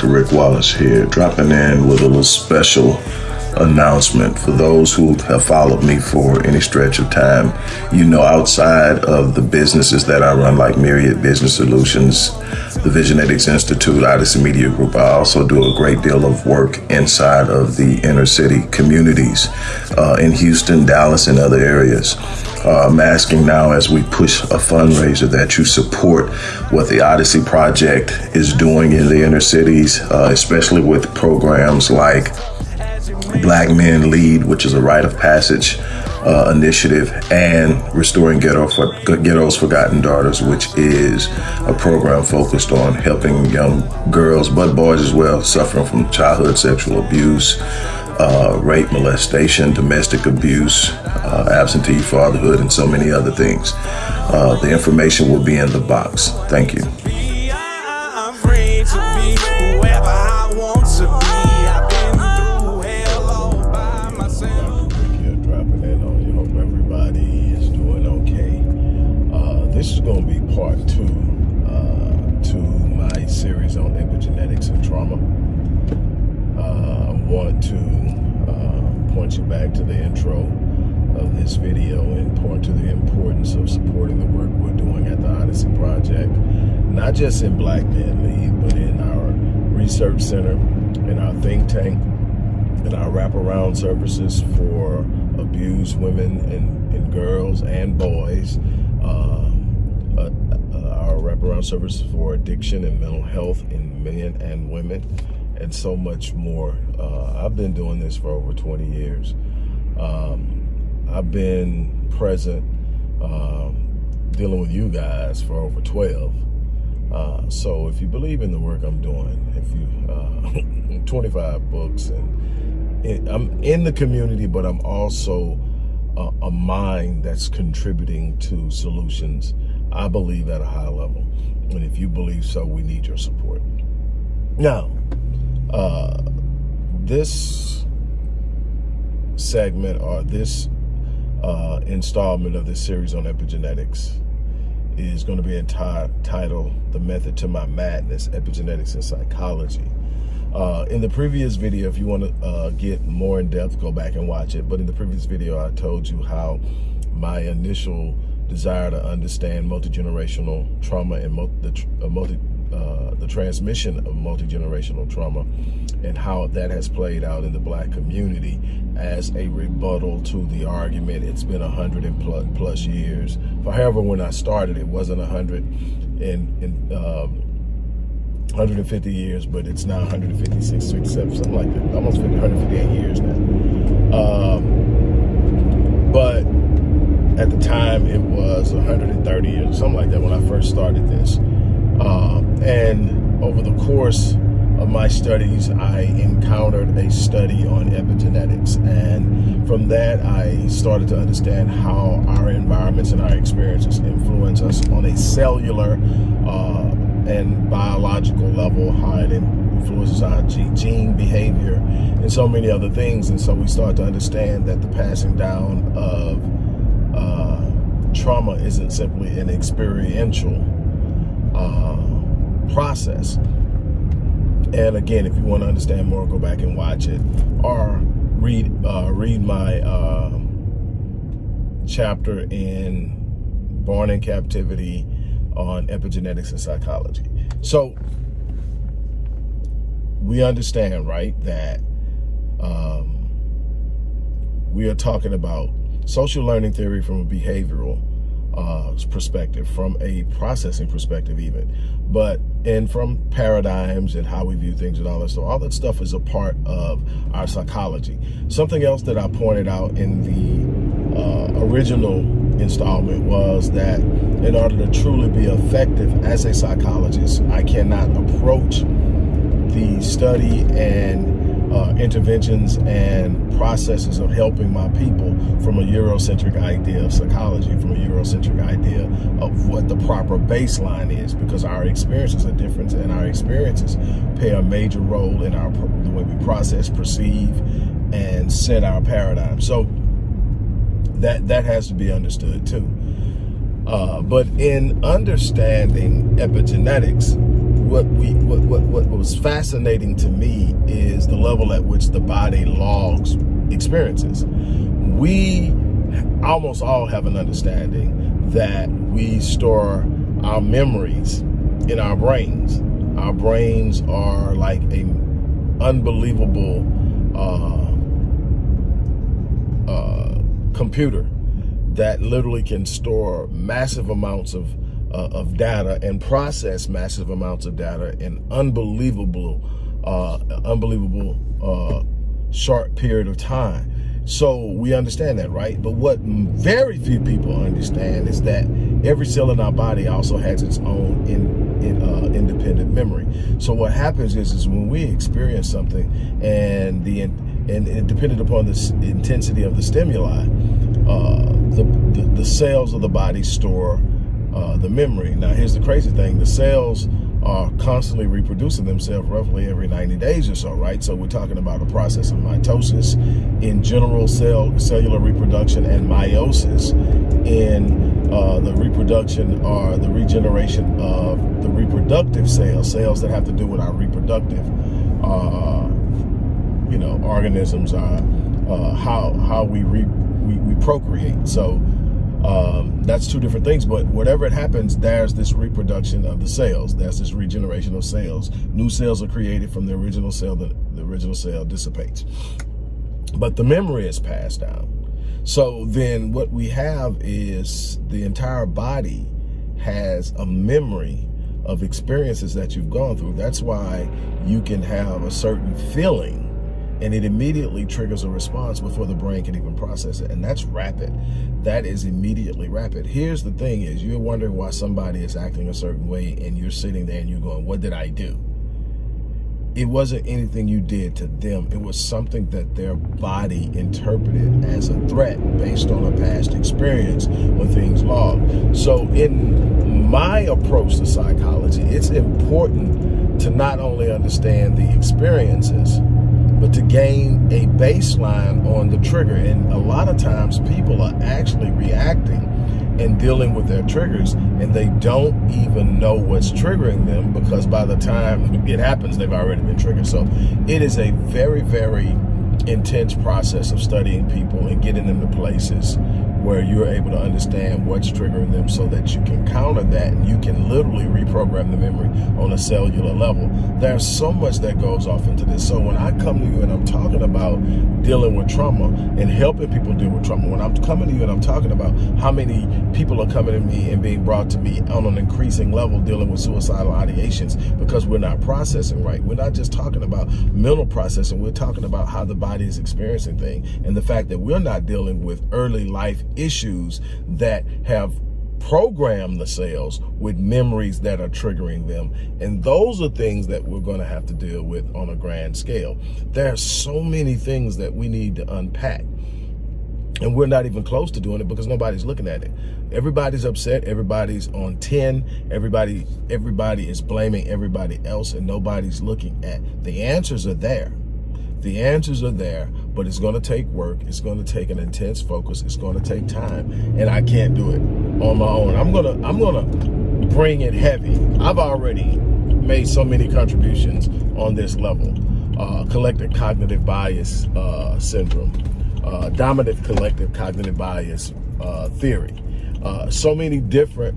Dr. Rick Wallace here, dropping in with a little special announcement for those who have followed me for any stretch of time. You know, outside of the businesses that I run, like Myriad Business Solutions, the Visionetics Institute, Odyssey Media Group, I also do a great deal of work inside of the inner city communities uh, in Houston, Dallas, and other areas. Uh, I'm asking now as we push a fundraiser that you support what the Odyssey Project is doing in the inner cities, uh, especially with programs like Black Men Lead, which is a rite of passage uh, initiative, and Restoring Ghetto for, Ghetto's Forgotten Daughters, which is a program focused on helping young girls, but boys as well, suffering from childhood sexual abuse, uh, rape, molestation, domestic abuse, uh, absentee fatherhood, and so many other things. Uh, the information will be in the box. Thank you. This is going to be part two uh, to my series on epigenetics and trauma. Uh, I want to uh, point you back to the intro of this video and point to the importance of supporting the work we're doing at the Odyssey Project, not just in Black Men Lead, but in our research center, in our think tank, in our wraparound services for abused women and, and girls and boys, uh, uh, uh, our wraparound services for addiction and mental health in men and women, and so much more. Uh, I've been doing this for over 20 years. Um, I've been present um, dealing with you guys for over 12. Uh, so if you believe in the work I'm doing, if you, uh, 25 books and it, I'm in the community, but I'm also a, a mind that's contributing to solutions I believe at a high level. And if you believe so, we need your support. Now, uh, this segment or this uh, installment of this series on epigenetics is going to be entitled The Method to My Madness, Epigenetics and Psychology. Uh, in the previous video, if you want to uh, get more in depth, go back and watch it. But in the previous video, I told you how my initial desire to understand multi-generational trauma and the, uh, multi, uh, the transmission of multi-generational trauma and how that has played out in the black community as a rebuttal to the argument. It's been a hundred and plus, years. For however, when I started, it wasn't a hundred and, and um, 150 years, but it's now 156, 57, something like that. Almost 50, 158 years now. Um, but at the time it was 130 or something like that when I first started this. Um, and over the course of my studies, I encountered a study on epigenetics. And from that, I started to understand how our environments and our experiences influence us on a cellular uh, and biological level, how it influences our gene behavior and so many other things. And so we start to understand that the passing down of trauma isn't simply an experiential uh, process. And again, if you want to understand more, go back and watch it or read uh, read my uh, chapter in Born in Captivity on epigenetics and psychology. So we understand, right, that um, we are talking about social learning theory from a behavioral uh, perspective, from a processing perspective even, but and from paradigms and how we view things and all that stuff. All that stuff is a part of our psychology. Something else that I pointed out in the uh, original installment was that in order to truly be effective as a psychologist, I cannot approach the study and uh, interventions and processes of helping my people from a Eurocentric idea of psychology, from a Eurocentric idea of what the proper baseline is, because our experiences are different and our experiences play a major role in our the way we process, perceive, and set our paradigm. So that that has to be understood too. Uh, but in understanding epigenetics, what we what, what what was fascinating to me is the level at which the body logs experiences. We almost all have an understanding that we store our memories in our brains. Our brains are like a unbelievable uh, uh, computer that literally can store massive amounts of uh, of data and process massive amounts of data in unbelievable, uh, unbelievable uh, short period of time. So we understand that, right? But what very few people understand is that every cell in our body also has its own in, in, uh, independent memory. So what happens is, is when we experience something and the and, it depended upon the intensity of the stimuli, uh, the, the, the cells of the body store uh, the memory. Now, here's the crazy thing. The cells are constantly reproducing themselves roughly every 90 days or so, right? So we're talking about a process of mitosis in general cell cellular reproduction and meiosis in uh, the reproduction or the regeneration of the reproductive cells, cells that have to do with our reproductive, uh, you know, organisms, uh, uh how how we, re, we, we procreate. So um, that's two different things, but whatever it happens, there's this reproduction of the cells. There's this regeneration of cells. New cells are created from the original cell, the, the original cell dissipates. But the memory is passed down. So then what we have is the entire body has a memory of experiences that you've gone through. That's why you can have a certain feeling and it immediately triggers a response before the brain can even process it. And that's rapid. That is immediately rapid. Here's the thing is you're wondering why somebody is acting a certain way and you're sitting there and you're going, what did I do? It wasn't anything you did to them. It was something that their body interpreted as a threat based on a past experience when things log. So in my approach to psychology, it's important to not only understand the experiences, but to gain a baseline on the trigger. And a lot of times people are actually reacting and dealing with their triggers and they don't even know what's triggering them because by the time it happens, they've already been triggered. So it is a very, very intense process of studying people and getting them to places where you're able to understand what's triggering them so that you can counter that and you can literally reprogram the memory on a cellular level. There's so much that goes off into this. So when I come to you and I'm talking about dealing with trauma and helping people deal with trauma, when I'm coming to you and I'm talking about how many people are coming to me and being brought to me on an increasing level dealing with suicidal ideations because we're not processing right. We're not just talking about mental processing. We're talking about how the body is experiencing things and the fact that we're not dealing with early life issues that have programmed the cells with memories that are triggering them. And those are things that we're going to have to deal with on a grand scale. There are so many things that we need to unpack. And we're not even close to doing it because nobody's looking at it. Everybody's upset. Everybody's on 10. Everybody, everybody is blaming everybody else and nobody's looking at. The answers are there. The answers are there, but it's going to take work. It's going to take an intense focus. It's going to take time, and I can't do it on my own. I'm gonna I'm gonna bring it heavy. I've already made so many contributions on this level. Uh, collective cognitive bias uh, syndrome, uh, dominant collective cognitive bias uh, theory. Uh, so many different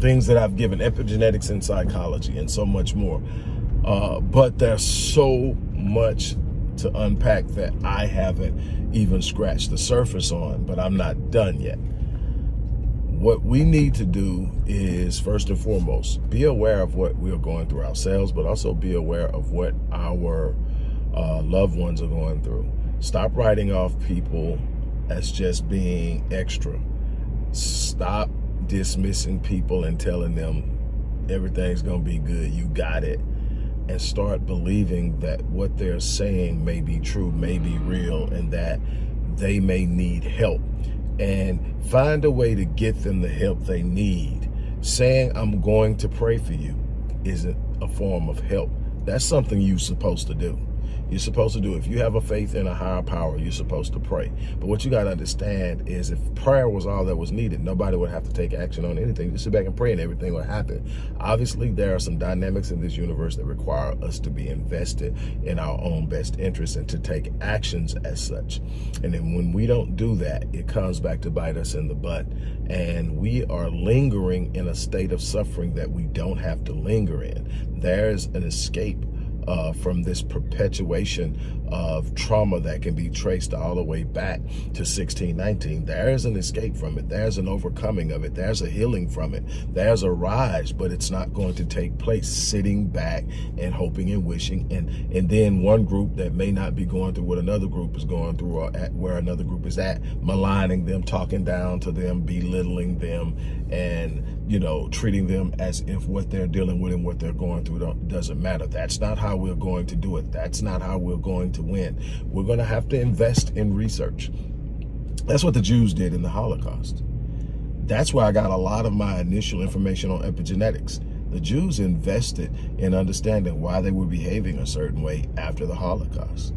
things that I've given, epigenetics and psychology, and so much more. Uh, but there's so much to unpack that I haven't even scratched the surface on, but I'm not done yet. What we need to do is, first and foremost, be aware of what we're going through ourselves, but also be aware of what our uh, loved ones are going through. Stop writing off people as just being extra. Stop dismissing people and telling them everything's going to be good. You got it and start believing that what they're saying may be true, may be real, and that they may need help. And find a way to get them the help they need. Saying, I'm going to pray for you isn't a form of help. That's something you're supposed to do. You're supposed to do. If you have a faith in a higher power, you're supposed to pray. But what you got to understand is if prayer was all that was needed, nobody would have to take action on anything. Just sit back and pray and everything would happen. Obviously, there are some dynamics in this universe that require us to be invested in our own best interests and to take actions as such. And then when we don't do that, it comes back to bite us in the butt. And we are lingering in a state of suffering that we don't have to linger in. There's an escape uh, from this perpetuation of trauma that can be traced all the way back to 1619. There's an escape from it. There's an overcoming of it. There's a healing from it. There's a rise, but it's not going to take place sitting back and hoping and wishing. And, and then one group that may not be going through what another group is going through or at where another group is at, maligning them, talking down to them, belittling them, and, you know, treating them as if what they're dealing with and what they're going through doesn't matter. That's not how we're going to do it. That's not how we're going to win. We're going to have to invest in research. That's what the Jews did in the Holocaust. That's where I got a lot of my initial information on epigenetics. The Jews invested in understanding why they were behaving a certain way after the Holocaust.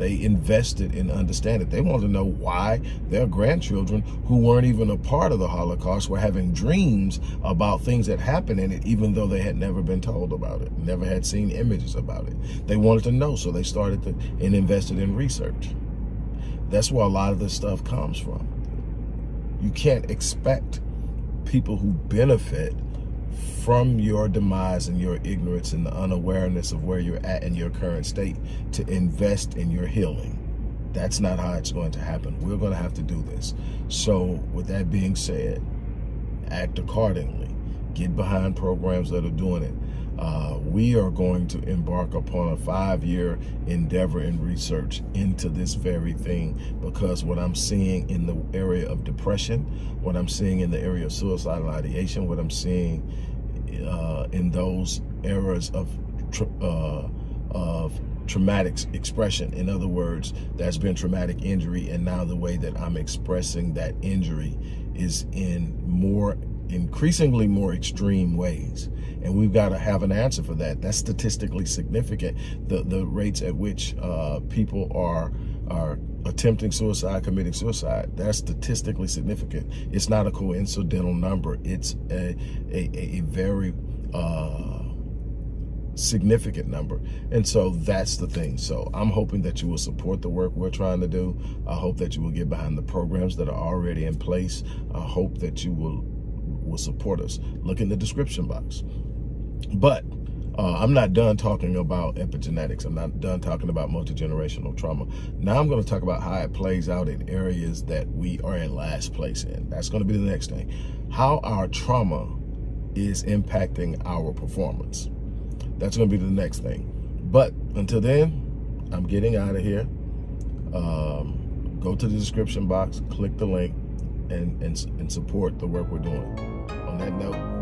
They invested in understanding. They wanted to know why their grandchildren, who weren't even a part of the Holocaust, were having dreams about things that happened in it, even though they had never been told about it, never had seen images about it. They wanted to know, so they started to, and invested in research. That's where a lot of this stuff comes from. You can't expect people who benefit from your demise and your ignorance and the unawareness of where you're at in your current state to invest in your healing. That's not how it's going to happen. We're going to have to do this. So with that being said, act accordingly. Get behind programs that are doing it. Uh, we are going to embark upon a five-year endeavor in research into this very thing because what I'm seeing in the area of depression, what I'm seeing in the area of suicidal ideation, what I'm seeing uh, in those eras of uh, of traumatic expression. In other words, that's been traumatic injury, and now the way that I'm expressing that injury is in more increasingly more extreme ways. And we've got to have an answer for that. That's statistically significant. The the rates at which uh, people are are attempting suicide, committing suicide. That's statistically significant. It's not a coincidental number. It's a, a, a very uh, significant number. And so that's the thing. So I'm hoping that you will support the work we're trying to do. I hope that you will get behind the programs that are already in place. I hope that you will will support us. Look in the description box. But uh, I'm not done talking about epigenetics. I'm not done talking about multi-generational trauma. Now I'm going to talk about how it plays out in areas that we are in last place in. That's going to be the next thing. How our trauma is impacting our performance. That's going to be the next thing. But until then, I'm getting out of here. Um, go to the description box, click the link, and, and, and support the work we're doing. That note,